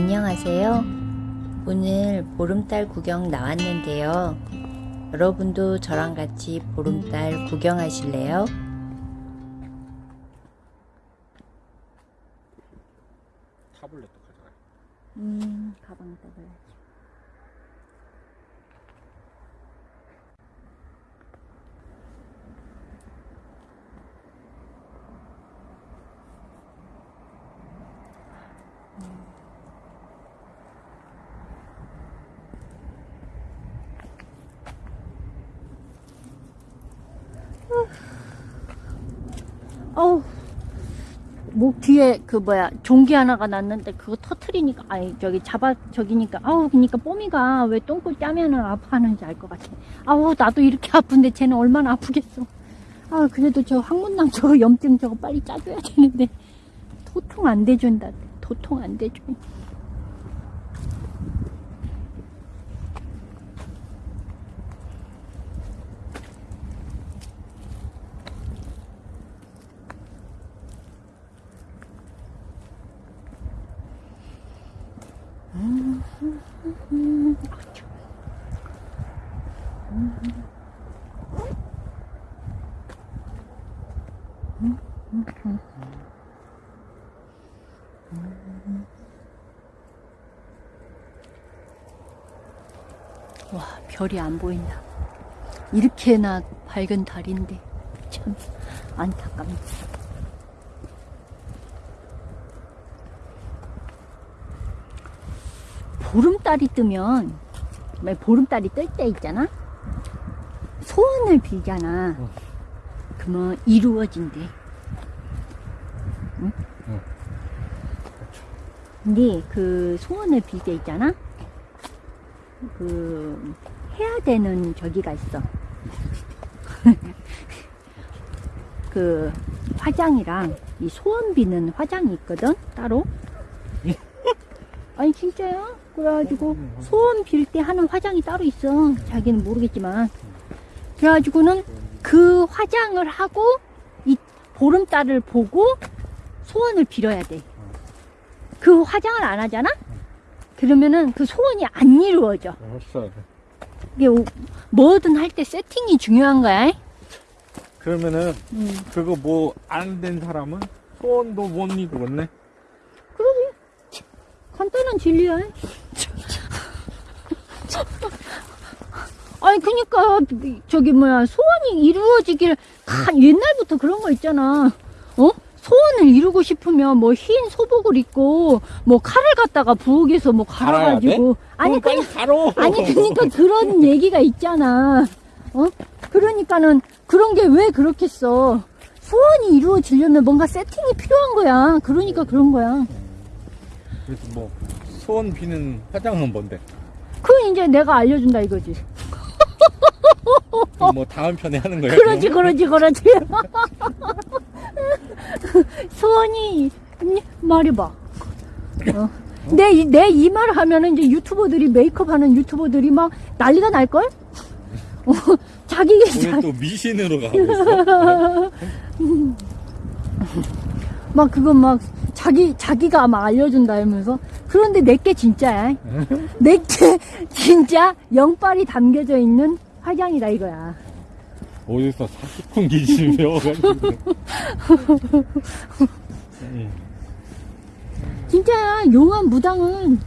안녕하세요. 오늘 보름달 구경 나왔는데요. 여러분도 저랑 같이 보름달 구경하실래요? 타블렛도 가져가. 음, 가방 떠봐야지. 어우, 목 뒤에 그 뭐야 종기 하나가 났는데 그거 터트리니까 아니 저기 잡아 저기니까 아우 그니까 뽀미가 왜 똥꼬 짜면은 아파하는지 알 것 같아. 아우 나도 이렇게 아픈데 쟤는 얼마나 아프겠어. 아 그래도 저 항문낭 저거 염증 저거 빨리 짜줘야 되는데. 도통 안 대준다. 도통 안 대줘 와 별이 안 보인다. 이렇게나 밝은 달인데 참 안타깝네. 보름달이 뜨면 왜 보름달이 뜰 때 있잖아 소원을 빌잖아. 응. 그러면 이루어진대. 응? 응. 근데 그 소원을 빌 때 있잖아? 그 해야 되는 저기가 있어. 그 화장이랑 이 소원 비는 화장이 있거든? 따로? 아니 진짜야? 그래가지고 소원 빌 때 하는 화장이 따로 있어. 자기는 모르겠지만 그래가지고는 그 화장을 하고 이 보름달을 보고 소원을 빌어야 돼 그 화장을 안 하잖아 그러면은 그 소원이 안 이루어져 알았어. 이게 오- 뭐든 할 때 세팅이 중요한 거야 그러면은 음. 그거 뭐 안 된 사람은 소원도 못 이루었네. 간단한 진리야. 아니 그니까 저기 뭐야 소원이 이루어지길 다 옛날부터 그런 거 있잖아. 어? 소원을 이루고 싶으면 뭐 흰 소복을 입고 뭐 칼을 갖다가 부엌에서 뭐 갈아가지고 아니 그냥 가로. 아니 그러니까 그런 얘기가 있잖아. 어? 그러니까는 그런 게 왜 그렇겠어? 소원이 이루어지려면 뭔가 세팅이 필요한 거야. 그러니까 그런 거야. 그래서 뭐 소원 비는 화장은 뭔데? 그건 이제 내가 알려준다 이거지. 그럼 뭐 다음 편에 하는 거야? 그러지, 그러지, 그러지. 소원이, 니, 말해봐. 어. 내, 이- 내이 말 하면은 이제 유튜버들이, 메이크업 하는 유튜버들이 막 난리가 날걸? 어, 자기, 오늘 또 미신으로 가고 있어. 막 그거 막 자기, 자기가 막 알려준다 하면서. 그런데 내게 진짜야. 내게 진짜 영빨이 담겨져 있는 화장이다 이거야. 어디서 사기꾼 기질 배워가지고. 응. 진짜야 용한 무당은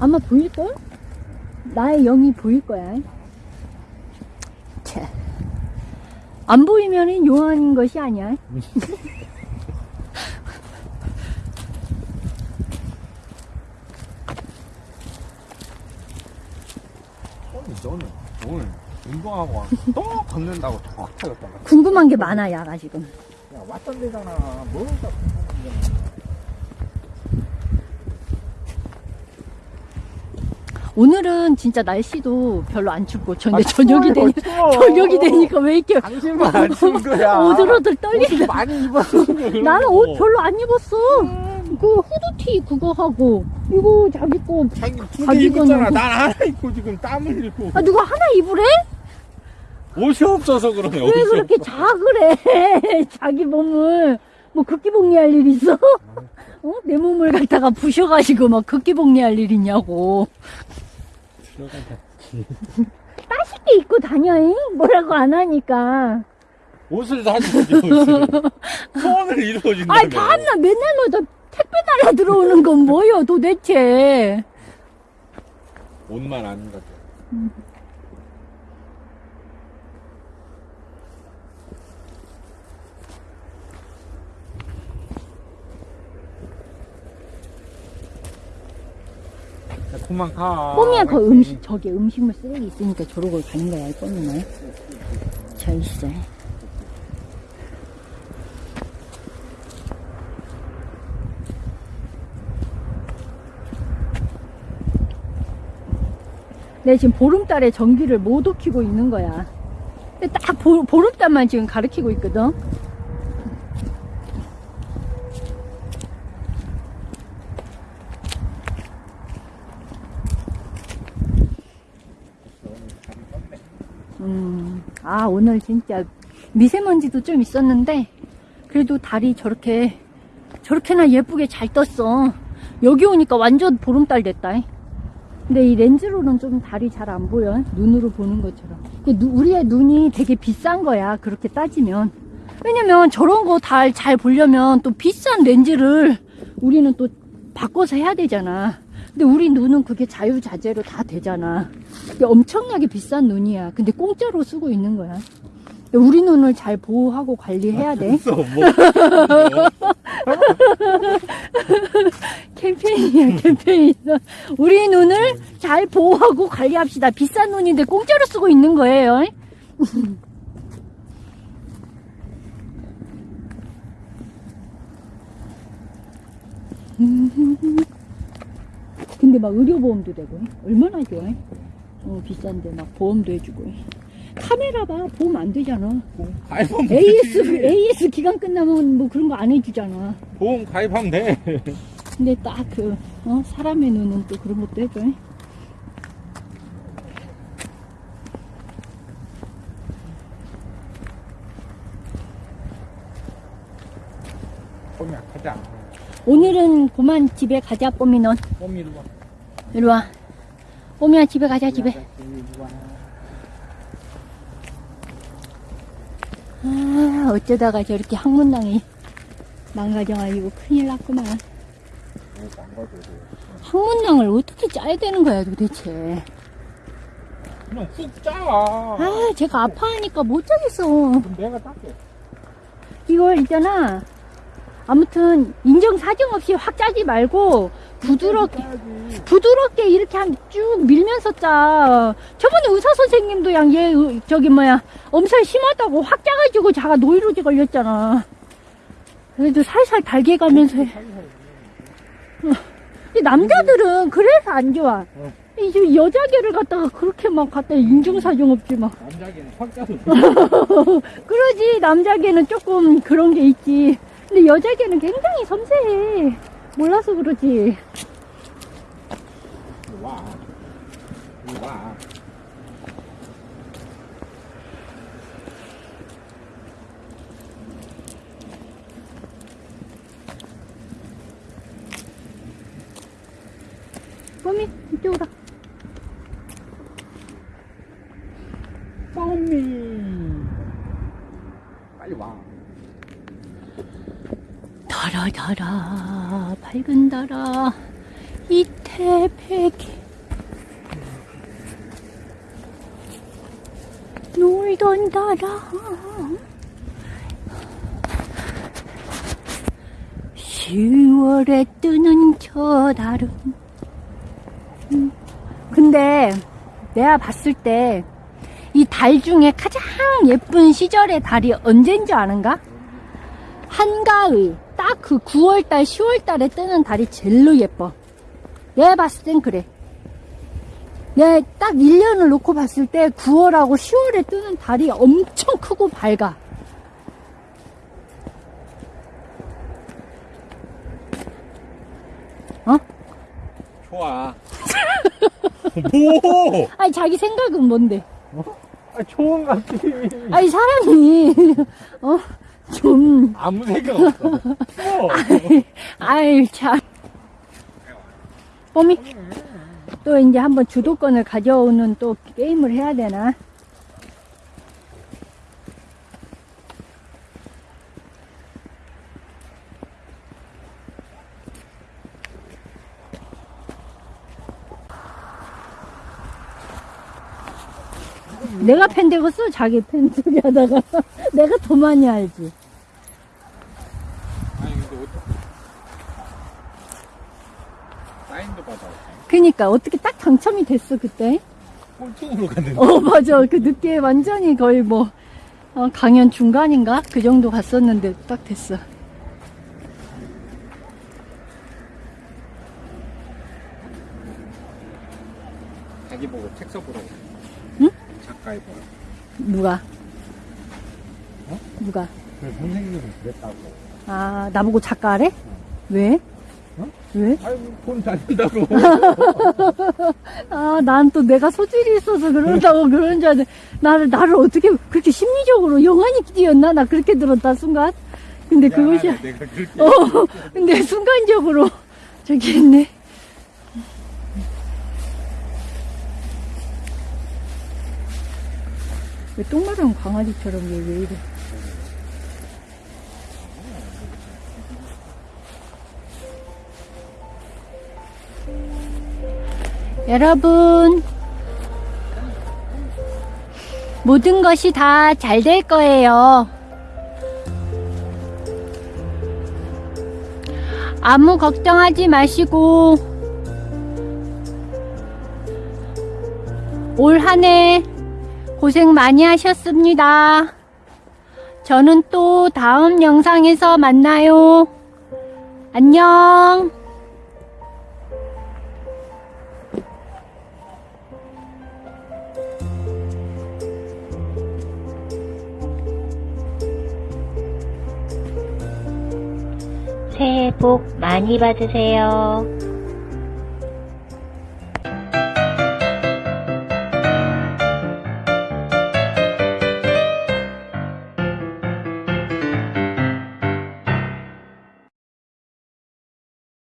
아마 보일걸? 나의 영이 보일 거야 차. 안 보이면은 용한 것이 아니야 아니 너는 오늘 운동하고 또 걷는다고 더 아파졌잖아. 궁금한 게 많아 야가 지금 야 왔던 데잖아. 뭐가 오늘은 진짜 날씨도 별로 안 춥고 저 근데 아, 저녁이 되니. 저녁이 되니까 왜 이렇게 당신만 안 추운 거야. 오들오들 옷 떨린다 많이 입었어. 나는 거. 옷 별로 안 입었어 그 후드티 그거 하고 이거 자기 거 자기 두개 입었잖아. 입었냐고. 난 하나 입고 지금 땀을 흘리고. 아, 누가 하나 입으래? 옷이 없어서 그러네. 왜 그렇게 없어. 작으래? 자기 몸을 뭐 극기복리할 일 있어? 어? 어? 내 몸을 갖다가 부셔가지고 막 극기복리할 일 있냐고. 따숩게 입고 다녀잉? 뭐라고 안 하니까. 옷을 사주지, 옷을. 소원을 이루어준다. 아이, 밤낮 맨날마다 택배 달라 들어오는 건 뭐요, 도대체. 옷만 아닌. 야, 그만 가. 뽀미야, 그 음식, 저기 음식물 쓰레기 있으니까 저러고 가는 거야, 이 뽀미는. 저 있어. 내 지금 보름달에 전기를 못 익히고 있는 거야. 딱 보, 보름달만 지금 가르치고 있거든. 음, 아, 오늘 진짜 미세먼지도 좀 있었는데, 그래도 달이 저렇게, 저렇게나 예쁘게 잘 떴어. 여기 오니까 완전 보름달 됐다. 근데 이 렌즈로는 좀 달이 잘 안 보여. 눈으로 보는 것처럼. 그 누- 우리의 눈이 되게 비싼 거야. 그렇게 따지면. 왜냐면 저런 거 달 잘 보려면 또 비싼 렌즈를 우리는 또 바꿔서 해야 되잖아. 근데 우리 눈은 그게 자유자재로 다 되잖아. 엄청나게 비싼 눈이야. 근데 공짜로 쓰고 있는 거야. 우리 눈을 잘 보호하고 관리해야 돼. 없어, 뭐. 캠페인이야, 캠페인. 우리 눈을 잘 보호하고 관리합시다. 비싼 눈인데 공짜로 쓰고 있는 거예요. 근데 막 의료보험도 되고 얼마나 좋아? 어, 비싼데 막 보험도 해주고 카메라 봐 보험 안 되잖아 가입하면 AS 되지. AS 기간 끝나면 뭐 그런 거 안 해주잖아 보험 가입하면 돼. 근데 딱 그, 어, 사람의 눈은 또 그런 것도 해줘. 뽀미야, 가자. 오늘은 그만 집에 가자, 뽀미 넌. 뽀미 이 리 와. 이리 와. 뽀미야, 집에 가자, 집에. 아, 어쩌다가 저렇게 항문낭이 망가져가지고 큰일 났구만. 항문낭을 어떻게 짜야 되는 거야, 도대체. 그냥 훅 짜. 아, 제가 아파하니까 못 짜겠어. 내가 닦게. 이걸 있잖아. 아무튼 인정 사정 없이 확 짜지 말고 부드럽게. 부드럽게 이렇게 한 쭉 밀면서 짜. 저번에 의사 선생님도 양 얘 저기 뭐야 엄살 심하다고 확 짜가지고 자가 노이로제 걸렸잖아. 그래도 살살 달게 가면서 해. 이 남자들은 그래서 안 좋아. 어. 이 여자계를 갖다가 그렇게 막 갖다 인정사정 없지 막. 남자기는 확 돼. 그러지 남자계는 조금 그런 게 있지 근데 여자계는 굉장히 섬세해 몰라서 그러지 와. 와. 뽀미 이쪽으로 뽀미. 빨리 와. 달아달아 밝은 달아 이태백이 놀던 달아 10월에 뜨는 저 달은. 음, 근데 내가 봤을 때 이 달 중에 가장 예쁜 시절의 달이 언제인지 아는가? 한가의 딱 그 9월달 10월달에 뜨는 달이 제일로 예뻐. 내가 봤을 땐 그래. 내가 딱 1년을 놓고 봤을 때 9월하고 10월에 뜨는 달이 엄청 크고 밝아. 좋아. 뭐? 아니 자기 생각은 뭔데? 아, 좋은 같지. 아니 사람이 어 좀, 아무 생각 없어. 어. 아유, 참. 뽀미, 또 이제 한번 주도권을 가져오는 또 게임을 해야 되나? 내가 팬 되겠어? 자기 팬 소리 하다가. 내가 더 많이 알지. 아니 근데 어떻게 사인도 받아. 그니까, 어떻게 딱 당첨이 됐어, 그때? 꼴등으로 갔는데. 어, 맞아. 그 늦게 완전히 거의 뭐, 어, 강연 중간인가? 그 정도 갔었는데 딱 됐어. 자기 보고 책 써보라고. 응? 작가에 보라. 누가? 어? 누가? 그 선생님은 그랬다고. 아, 나보고 작가래? 왜? 어? 왜? 아이고 돈 잘린다고. 아, 난 또 내가 소질이 있어서 그런다고 그런 줄 알았는데, 나를, 나를 어떻게 그렇게 심리적으로 영환이 뛰었나? 나 그렇게 들었다, 순간. 근데 그것이, 야, 내가 그렇게. 어, 근데 순간적으로 저기 있네. 왜 똥마른 강아지처럼 얘 왜 이래? 여러분, 모든 것이 다 잘 될 거예요. 아무 걱정하지 마시고 올 한해 고생 많이 하셨습니다. 저는 또 다음 영상에서 만나요. 안녕. 새해 복 많이 받으세요.